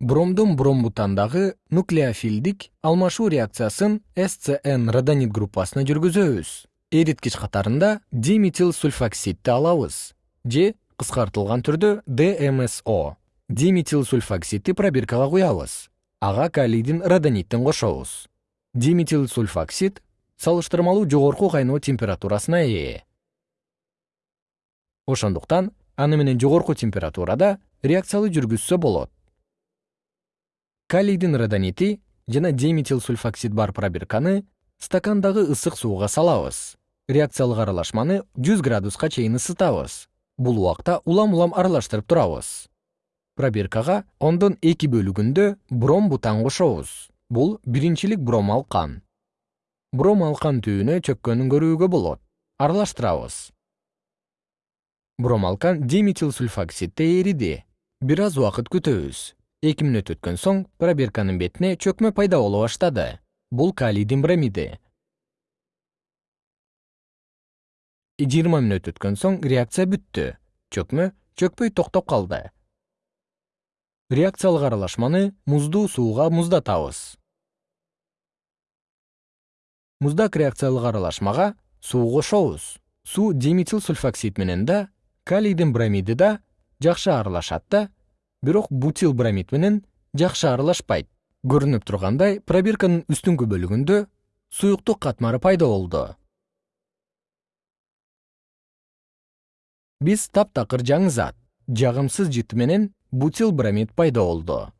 бромдун бромбутандагы нуклеофилдик алмашуу реакциясын scn родонит группасына жүргүзөбүз. Эриткич катарында диметил сульфоксидти алабыз же кыскартылган түрдө дмсо. Диметил сульфоксидти пробиркага куябыз ага калийдин родониттин кошобуз. Диметил сульфоксид салыштырмалуу жогорку кайноо температурасына ээ. Ошондуктан аны менен жогорку температурада реакциялы жүргүзсө болот калийдин родонити жана диметил сульфоксид бар пробирканы стакандагы ысык сууга салабыз. Реакциялык аралашманы жүз градуска чейин ысытабыз. Бул убакта улам улам аралаштырып турабыз. Пробиркага ондон эки бөлүгүндө бром бутан кошобуз. Бул биринчилик бром алкан. Бром алкан түбүнө чөккөнүн көрүүгө болот. Аралаштырабыз. Бром алкан диметил сульфоксидте эриди бир аз убакыт күтөбүз эки мүнөт өткөн соң пробирканын бетине чөкмө пайда боло баштады. Бул калийдин бромиди жыйырма мүнөт өткөн соң реакция бүттү. Чөкмө чөкпөй токтоп калды. Реакциялык аралашманы муздуу сууга муздатабыз. Муздак реакциялык аралашмага суу кошобуз. Суу диметил сульфоксид менен да калийдин бромиди да жакшы аралашат да бирок бутил бромид менен жакшы аралашпайт. Көрүнүп тургандай пробирканын үстүңкү бөлүгүндө суюктук катмары пайда болду. Биз таптакыр жаңы зат жагымсыз жыт менен бутил бромид пайда болду